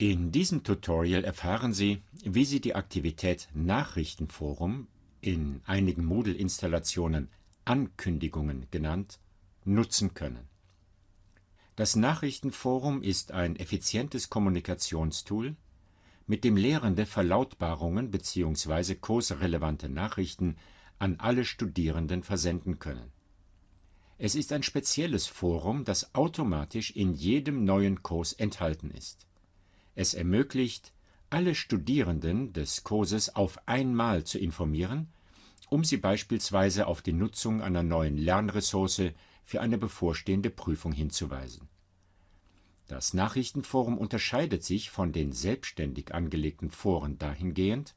In diesem Tutorial erfahren Sie, wie Sie die Aktivität Nachrichtenforum, in einigen Moodle-Installationen Ankündigungen genannt, nutzen können. Das Nachrichtenforum ist ein effizientes Kommunikationstool, mit dem Lehrende Verlautbarungen bzw. kursrelevante Nachrichten an alle Studierenden versenden können. Es ist ein spezielles Forum, das automatisch in jedem neuen Kurs enthalten ist. Es ermöglicht, alle Studierenden des Kurses auf einmal zu informieren, um sie beispielsweise auf die Nutzung einer neuen Lernressource für eine bevorstehende Prüfung hinzuweisen. Das Nachrichtenforum unterscheidet sich von den selbstständig angelegten Foren dahingehend,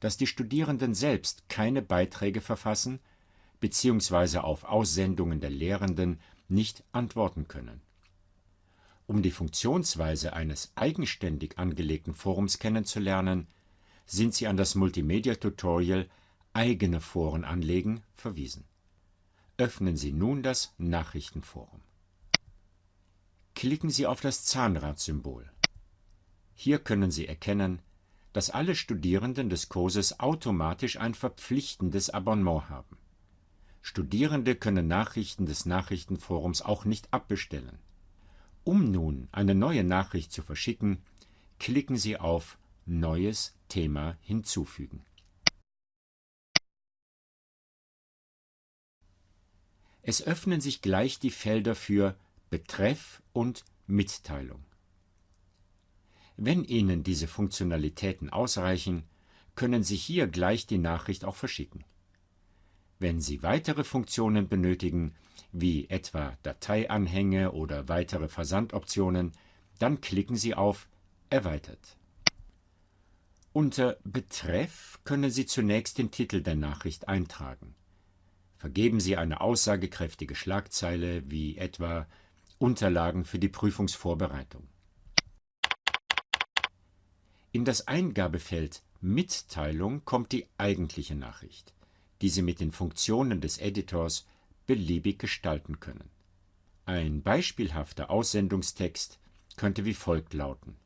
dass die Studierenden selbst keine Beiträge verfassen bzw. auf Aussendungen der Lehrenden nicht antworten können um die Funktionsweise eines eigenständig angelegten Forums kennenzulernen, sind Sie an das Multimedia-Tutorial Eigene Foren anlegen verwiesen. Öffnen Sie nun das Nachrichtenforum. Klicken Sie auf das Zahnradsymbol. Hier können Sie erkennen, dass alle Studierenden des Kurses automatisch ein verpflichtendes Abonnement haben. Studierende können Nachrichten des Nachrichtenforums auch nicht abbestellen. Um nun eine neue Nachricht zu verschicken, klicken Sie auf Neues Thema hinzufügen. Es öffnen sich gleich die Felder für Betreff und Mitteilung. Wenn Ihnen diese Funktionalitäten ausreichen, können Sie hier gleich die Nachricht auch verschicken. Wenn Sie weitere Funktionen benötigen, wie etwa Dateianhänge oder weitere Versandoptionen, dann klicken Sie auf Erweitert. Unter Betreff können Sie zunächst den Titel der Nachricht eintragen. Vergeben Sie eine aussagekräftige Schlagzeile wie etwa Unterlagen für die Prüfungsvorbereitung. In das Eingabefeld Mitteilung kommt die eigentliche Nachricht, die Sie mit den Funktionen des Editors beliebig gestalten können. Ein beispielhafter Aussendungstext könnte wie folgt lauten.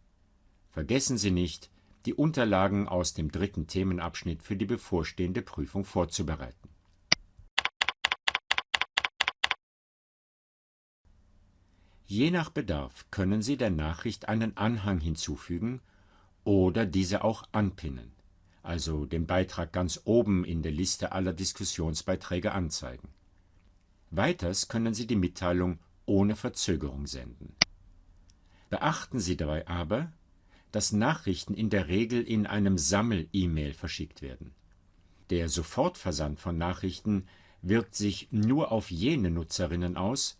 Vergessen Sie nicht, die Unterlagen aus dem dritten Themenabschnitt für die bevorstehende Prüfung vorzubereiten. Je nach Bedarf können Sie der Nachricht einen Anhang hinzufügen oder diese auch anpinnen, also den Beitrag ganz oben in der Liste aller Diskussionsbeiträge anzeigen. Weiters können Sie die Mitteilung ohne Verzögerung senden. Beachten Sie dabei aber, dass Nachrichten in der Regel in einem Sammel-E-Mail verschickt werden. Der Sofortversand von Nachrichten wirkt sich nur auf jene Nutzerinnen aus,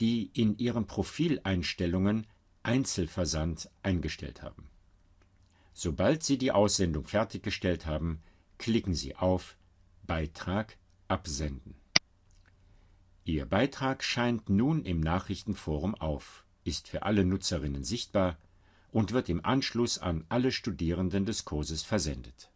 die in ihren Profileinstellungen Einzelversand eingestellt haben. Sobald Sie die Aussendung fertiggestellt haben, klicken Sie auf Beitrag absenden. Ihr Beitrag scheint nun im Nachrichtenforum auf, ist für alle Nutzerinnen sichtbar und wird im Anschluss an alle Studierenden des Kurses versendet